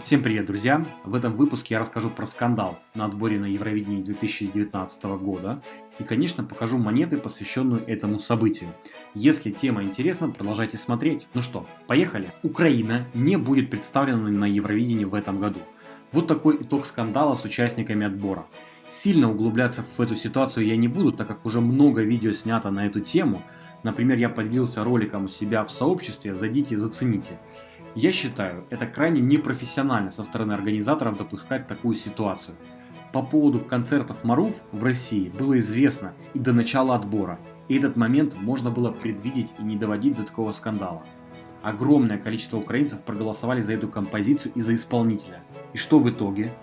Всем привет, друзья! В этом выпуске я расскажу про скандал на отборе на Евровидении 2019 года и, конечно, покажу монеты, посвященную этому событию. Если тема интересна, продолжайте смотреть. Ну что, поехали! Украина не будет представлена на Евровидении в этом году. Вот такой итог скандала с участниками отбора. Сильно углубляться в эту ситуацию я не буду, так как уже много видео снято на эту тему. Например, я поделился роликом у себя в сообществе, зайдите и зацените. Я считаю, это крайне непрофессионально со стороны организаторов допускать такую ситуацию. По поводу концертов Маруф в России было известно и до начала отбора, и этот момент можно было предвидеть и не доводить до такого скандала. Огромное количество украинцев проголосовали за эту композицию и за исполнителя. И что в итоге?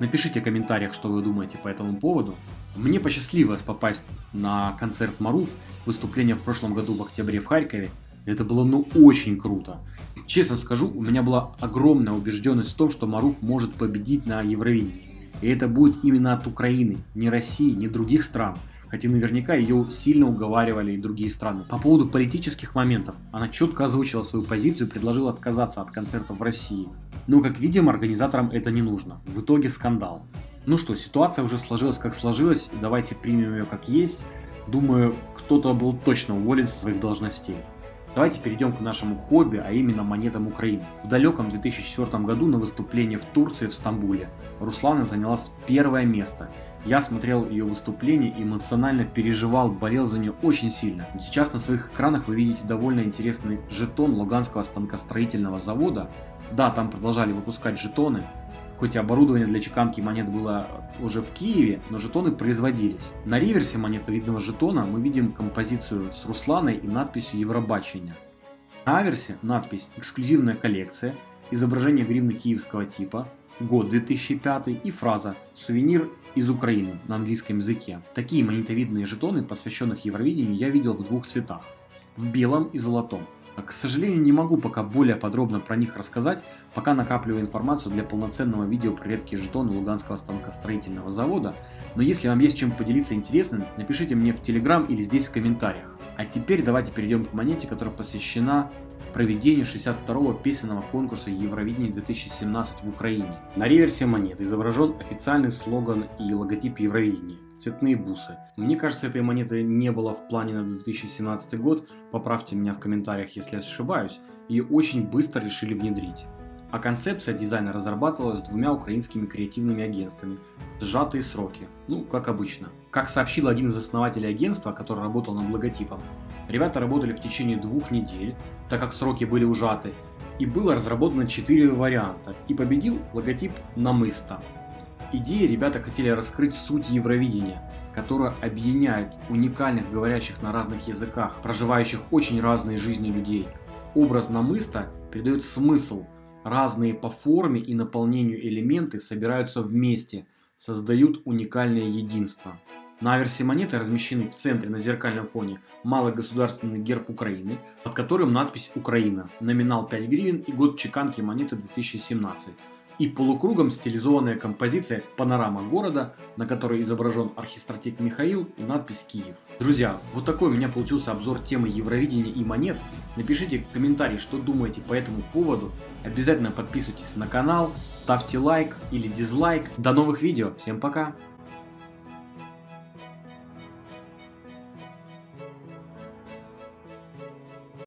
Напишите в комментариях, что вы думаете по этому поводу. Мне посчастливилось попасть на концерт Маруф, выступление в прошлом году в октябре в Харькове, это было ну очень круто. Честно скажу, у меня была огромная убежденность в том, что Маруф может победить на Евровидении. И это будет именно от Украины, не России, не других стран. Хотя наверняка ее сильно уговаривали и другие страны. По поводу политических моментов, она четко озвучила свою позицию и предложила отказаться от концертов в России. Но как видим, организаторам это не нужно. В итоге скандал. Ну что, ситуация уже сложилась как сложилась, давайте примем ее как есть. Думаю, кто-то был точно уволен со своих должностей. Давайте перейдем к нашему хобби, а именно монетам Украины. В далеком 2004 году на выступлении в Турции в Стамбуле Руслана заняла первое место. Я смотрел ее выступление и эмоционально переживал, болел за нее очень сильно. Сейчас на своих экранах вы видите довольно интересный жетон Луганского станкостроительного завода. Да, там продолжали выпускать жетоны, Хоть оборудование для чеканки монет было уже в Киеве, но жетоны производились. На реверсе монеты видного жетона мы видим композицию с Русланой и надписью Евробачення. На аверсе надпись «Эксклюзивная коллекция», изображение гривны киевского типа, год 2005 и фраза «Сувенир из Украины» на английском языке. Такие монетовидные жетоны, посвященных Евровидению, я видел в двух цветах – в белом и золотом. К сожалению, не могу пока более подробно про них рассказать, пока накапливаю информацию для полноценного видео про редкие жетоны Луганского станкостроительного завода, но если вам есть чем поделиться интересным, напишите мне в Телеграм или здесь в комментариях. А теперь давайте перейдем к монете, которая посвящена проведению 62-го песенного конкурса Евровидения 2017 в Украине. На реверсе монеты изображен официальный слоган и логотип Евровидения цветные бусы. Мне кажется, этой монеты не было в плане на 2017 год, поправьте меня в комментариях, если я ошибаюсь, ее очень быстро решили внедрить. А концепция дизайна разрабатывалась двумя украинскими креативными агентствами в сжатые сроки, ну, как обычно. Как сообщил один из основателей агентства, который работал над логотипом, ребята работали в течение двух недель, так как сроки были ужаты, и было разработано 4 варианта, и победил логотип Намыста. Идеи ребята хотели раскрыть суть Евровидения, которая объединяет уникальных говорящих на разных языках, проживающих очень разные жизни людей. Образ намыста передает смысл, разные по форме и наполнению элементы собираются вместе, создают уникальное единство. На аверсе монеты размещены в центре на зеркальном фоне малый государственный герб Украины, под которым надпись «Украина», номинал 5 гривен и год чеканки монеты 2017 и полукругом стилизованная композиция «Панорама города», на которой изображен архистратик Михаил и надпись «Киев». Друзья, вот такой у меня получился обзор темы Евровидения и монет. Напишите в комментарии, что думаете по этому поводу. Обязательно подписывайтесь на канал, ставьте лайк или дизлайк. До новых видео, всем пока!